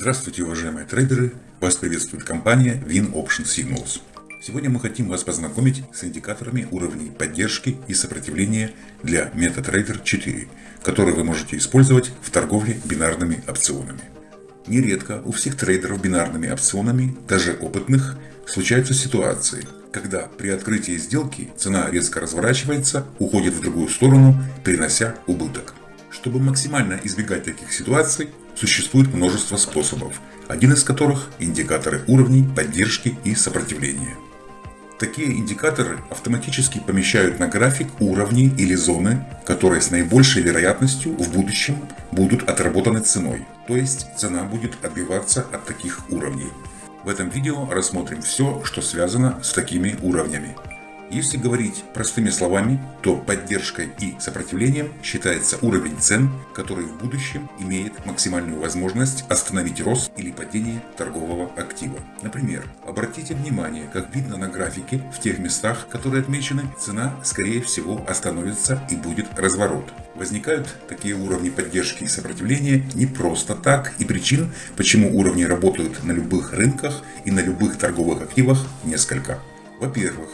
Здравствуйте, уважаемые трейдеры! Вас приветствует компания Win Option Signals. Сегодня мы хотим вас познакомить с индикаторами уровней поддержки и сопротивления для MetaTrader 4, которые вы можете использовать в торговле бинарными опционами. Нередко у всех трейдеров бинарными опционами, даже опытных, случаются ситуации, когда при открытии сделки цена резко разворачивается, уходит в другую сторону, перенося убыток. Чтобы максимально избегать таких ситуаций, существует множество способов, один из которых – индикаторы уровней, поддержки и сопротивления. Такие индикаторы автоматически помещают на график уровни или зоны, которые с наибольшей вероятностью в будущем будут отработаны ценой, то есть цена будет отбиваться от таких уровней. В этом видео рассмотрим все, что связано с такими уровнями. Если говорить простыми словами, то поддержкой и сопротивлением считается уровень цен, который в будущем имеет максимальную возможность остановить рост или падение торгового актива. Например, обратите внимание, как видно на графике, в тех местах, которые отмечены, цена скорее всего остановится и будет разворот. Возникают такие уровни поддержки и сопротивления не просто так, и причин, почему уровни работают на любых рынках и на любых торговых активах несколько. Во-первых,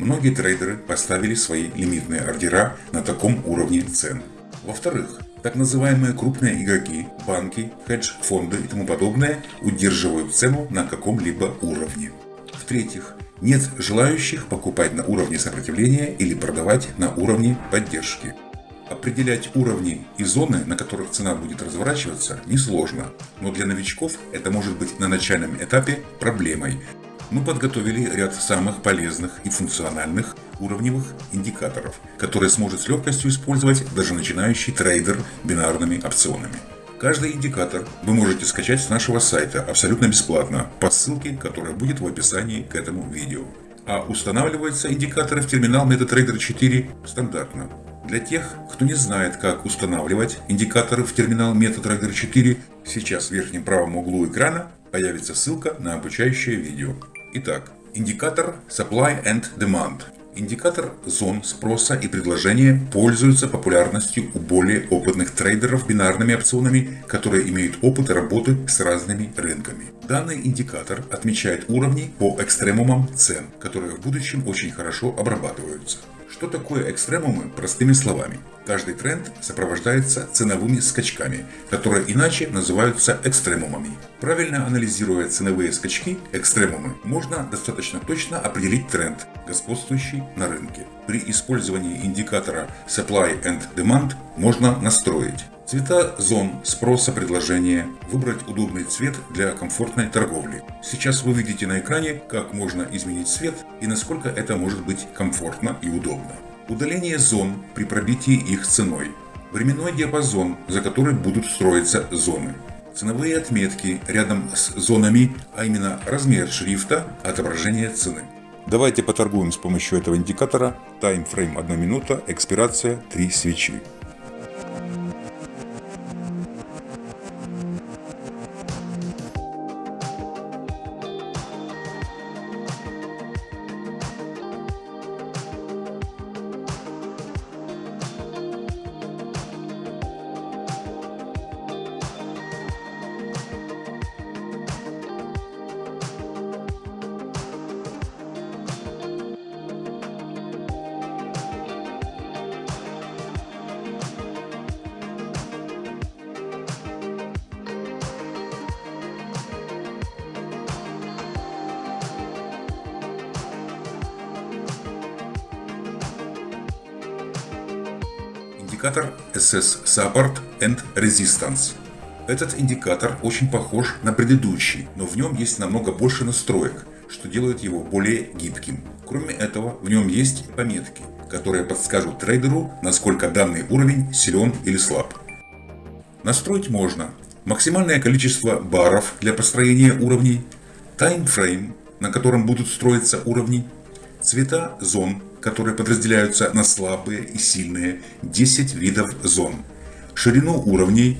Многие трейдеры поставили свои лимитные ордера на таком уровне цен. Во-вторых, так называемые крупные игроки, банки, хедж-фонды и тому подобное удерживают цену на каком-либо уровне. В-третьих, нет желающих покупать на уровне сопротивления или продавать на уровне поддержки. Определять уровни и зоны, на которых цена будет разворачиваться, несложно, но для новичков это может быть на начальном этапе проблемой, мы подготовили ряд самых полезных и функциональных уровневых индикаторов, которые сможет с легкостью использовать даже начинающий трейдер бинарными опционами. Каждый индикатор вы можете скачать с нашего сайта абсолютно бесплатно по ссылке, которая будет в описании к этому видео. А устанавливаются индикаторы в терминал MetaTrader 4 стандартно. Для тех, кто не знает, как устанавливать индикаторы в терминал MetaTrader 4, сейчас в верхнем правом углу экрана появится ссылка на обучающее видео. Итак, индикатор Supply and Demand. Индикатор зон спроса и предложения пользуется популярностью у более опытных трейдеров бинарными опционами, которые имеют опыт работы с разными рынками. Данный индикатор отмечает уровни по экстремумам цен, которые в будущем очень хорошо обрабатываются. Что такое экстремумы простыми словами? Каждый тренд сопровождается ценовыми скачками, которые иначе называются экстремумами. Правильно анализируя ценовые скачки, экстремумы, можно достаточно точно определить тренд, господствующий на рынке. При использовании индикатора Supply and Demand можно настроить Цвета зон спроса предложения. Выбрать удобный цвет для комфортной торговли. Сейчас вы видите на экране, как можно изменить цвет и насколько это может быть комфортно и удобно. Удаление зон при пробитии их ценой. Временной диапазон, за который будут строиться зоны. Ценовые отметки рядом с зонами, а именно размер шрифта, отображение цены. Давайте поторгуем с помощью этого индикатора. Таймфрейм 1 минута, экспирация 3 свечи. Индикатор SS Support and Resistance. Этот индикатор очень похож на предыдущий, но в нем есть намного больше настроек, что делает его более гибким. Кроме этого, в нем есть пометки, которые подскажут трейдеру, насколько данный уровень силен или слаб. Настроить можно максимальное количество баров для построения уровней, таймфрейм, на котором будут строиться уровни, цвета зон которые подразделяются на слабые и сильные 10 видов зон, ширину уровней,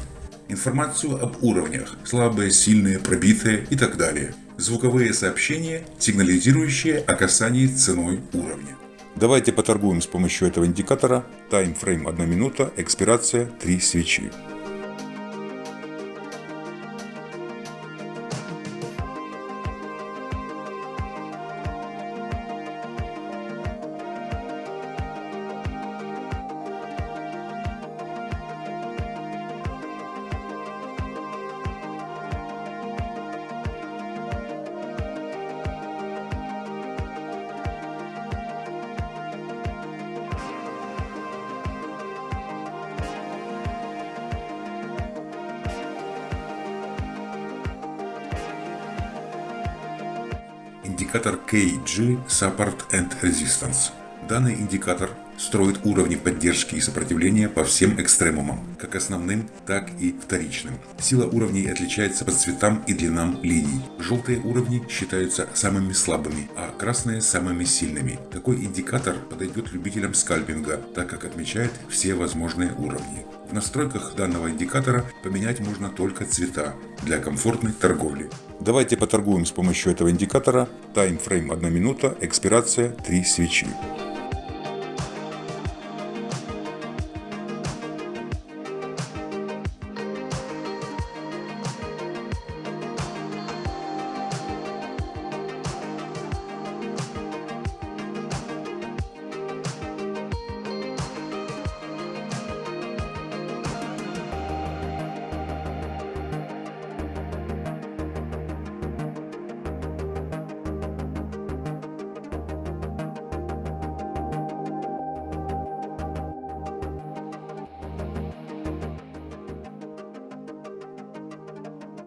информацию об уровнях, слабые, сильные, пробитые и так далее, звуковые сообщения, сигнализирующие о касании ценой уровня. Давайте поторгуем с помощью этого индикатора. Таймфрейм 1 минута, экспирация 3 свечи. Индикатор KG Support and Resistance. Данный индикатор строит уровни поддержки и сопротивления по всем экстремумам, как основным, так и вторичным. Сила уровней отличается по цветам и длинам линий. Желтые уровни считаются самыми слабыми, а красные самыми сильными. Такой индикатор подойдет любителям скальпинга, так как отмечает все возможные уровни. В настройках данного индикатора поменять можно только цвета для комфортной торговли. Давайте поторгуем с помощью этого индикатора. Таймфрейм 1 минута, экспирация 3 свечи.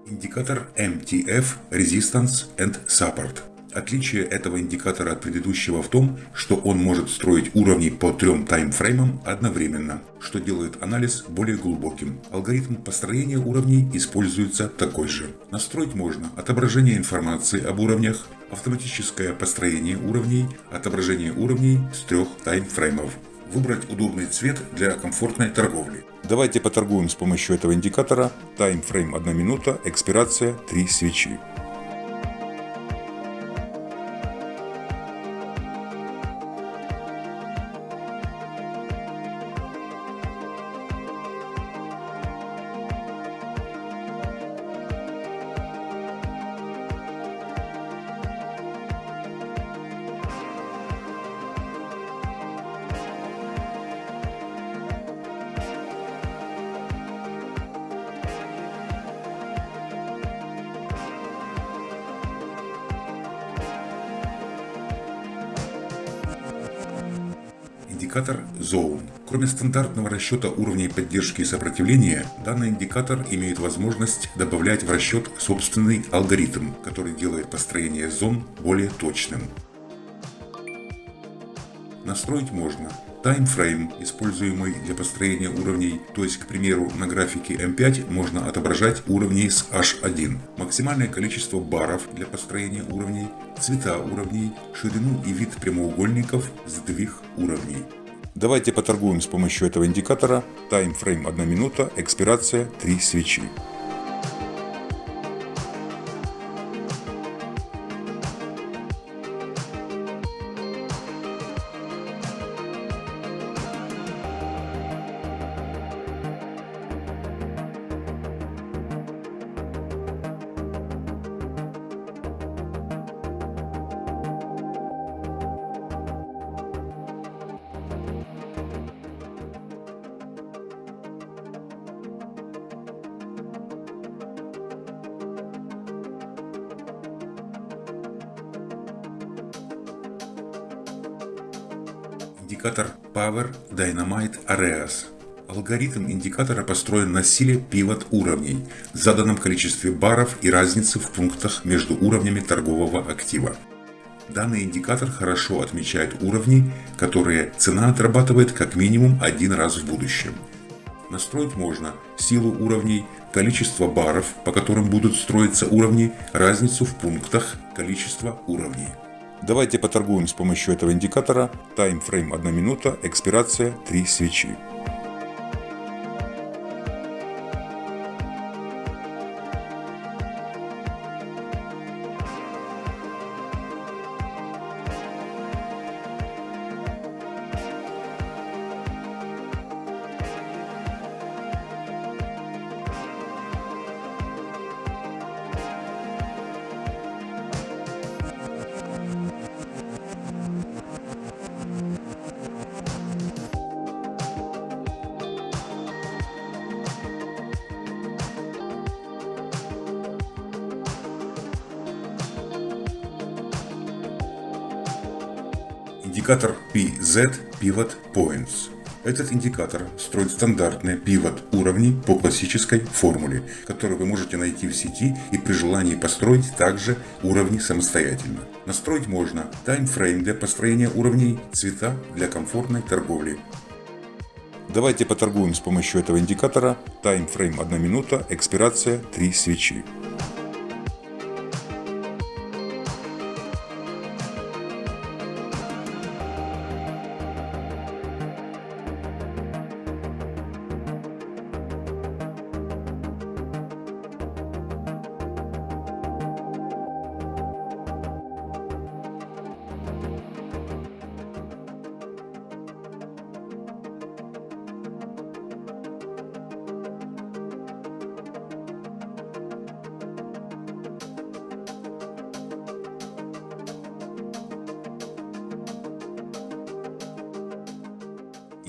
Индикатор MTF Resistance and Support. Отличие этого индикатора от предыдущего в том, что он может строить уровни по трем таймфреймам одновременно, что делает анализ более глубоким. Алгоритм построения уровней используется такой же. Настроить можно отображение информации об уровнях, автоматическое построение уровней, отображение уровней с трех таймфреймов, выбрать удобный цвет для комфортной торговли. Давайте поторгуем с помощью этого индикатора. Таймфрейм 1 минута, экспирация 3 свечи. Индикатор Zone. Кроме стандартного расчета уровней поддержки и сопротивления, данный индикатор имеет возможность добавлять в расчет собственный алгоритм, который делает построение зон более точным. Настроить можно таймфрейм, используемый для построения уровней, то есть, к примеру, на графике M5 можно отображать уровни с H1, максимальное количество баров для построения уровней, цвета уровней, ширину и вид прямоугольников, сдвиг уровней. Давайте поторгуем с помощью этого индикатора. Таймфрейм 1 минута, экспирация 3 свечи. Индикатор Power Dynamite Areas. Алгоритм индикатора построен на силе пивот уровней, заданном количестве баров и разнице в пунктах между уровнями торгового актива. Данный индикатор хорошо отмечает уровни, которые цена отрабатывает как минимум один раз в будущем. Настроить можно силу уровней, количество баров, по которым будут строиться уровни, разницу в пунктах, количество уровней. Давайте поторгуем с помощью этого индикатора. Таймфрейм 1 минута, экспирация 3 свечи. Индикатор PZ Pivot Points. Этот индикатор строит стандартные пивот уровни по классической формуле, которую вы можете найти в сети и при желании построить также уровни самостоятельно. Настроить можно таймфрейм для построения уровней, цвета для комфортной торговли. Давайте поторгуем с помощью этого индикатора. Таймфрейм 1 минута, экспирация 3 свечи.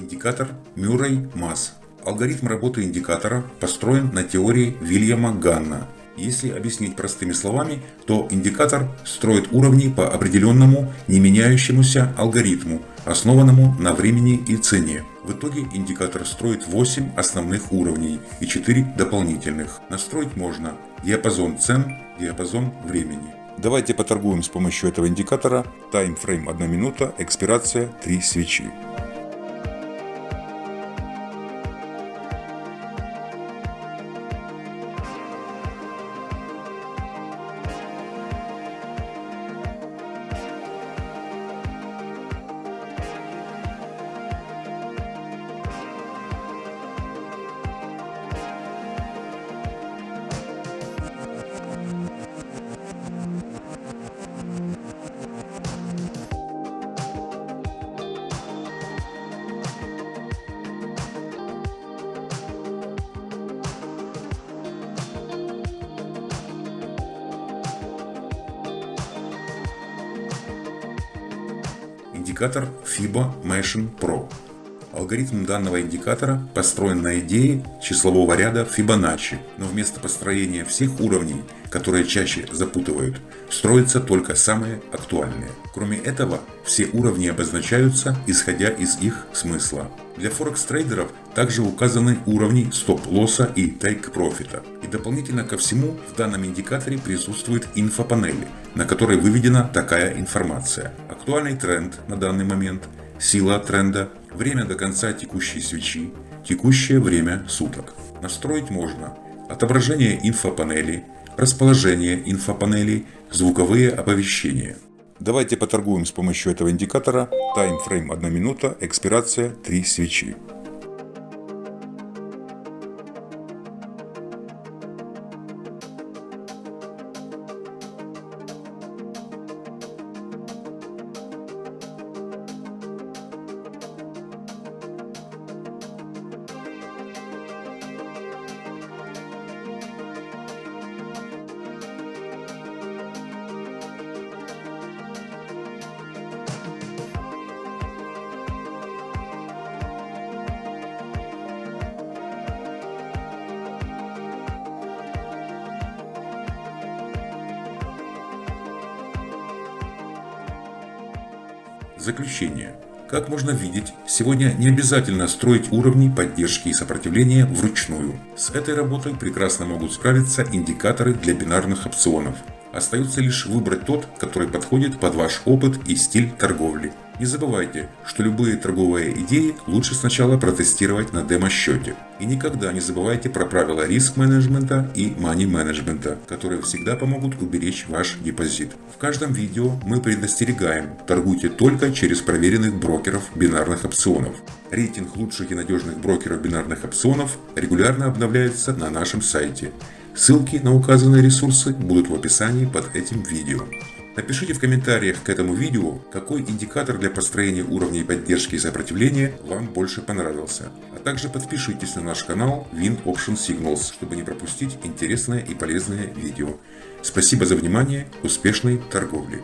Индикатор Мюррей-Масс. Алгоритм работы индикатора построен на теории Вильяма Ганна. Если объяснить простыми словами, то индикатор строит уровни по определенному не меняющемуся алгоритму, основанному на времени и цене. В итоге индикатор строит 8 основных уровней и 4 дополнительных. Настроить можно диапазон цен, диапазон времени. Давайте поторгуем с помощью этого индикатора. Таймфрейм 1 минута, экспирация 3 свечи. Индикатор Fibo Machine Pro. Алгоритм данного индикатора построен на идее числового ряда Fibonacci, но вместо построения всех уровней, которые чаще запутывают, строятся только самые актуальные. Кроме этого, все уровни обозначаются, исходя из их смысла. Для форекс-трейдеров также указаны уровни стоп-лосса и тейк-профита. Дополнительно ко всему, в данном индикаторе присутствует инфопанели, на которой выведена такая информация. Актуальный тренд на данный момент, сила тренда, время до конца текущей свечи, текущее время суток. Настроить можно отображение инфопанели, расположение инфопанелей, звуковые оповещения. Давайте поторгуем с помощью этого индикатора. Таймфрейм 1 минута, экспирация 3 свечи. Заключение. Как можно видеть, сегодня не обязательно строить уровни поддержки и сопротивления вручную. С этой работой прекрасно могут справиться индикаторы для бинарных опционов. Остается лишь выбрать тот, который подходит под ваш опыт и стиль торговли. Не забывайте, что любые торговые идеи лучше сначала протестировать на демо-счете. И никогда не забывайте про правила риск-менеджмента и мани-менеджмента, которые всегда помогут уберечь ваш депозит. В каждом видео мы предостерегаем, торгуйте только через проверенных брокеров бинарных опционов. Рейтинг лучших и надежных брокеров бинарных опционов регулярно обновляется на нашем сайте. Ссылки на указанные ресурсы будут в описании под этим видео. Напишите в комментариях к этому видео, какой индикатор для построения уровней поддержки и сопротивления вам больше понравился. А также подпишитесь на наш канал Win Option Signals, чтобы не пропустить интересное и полезное видео. Спасибо за внимание, успешной торговли!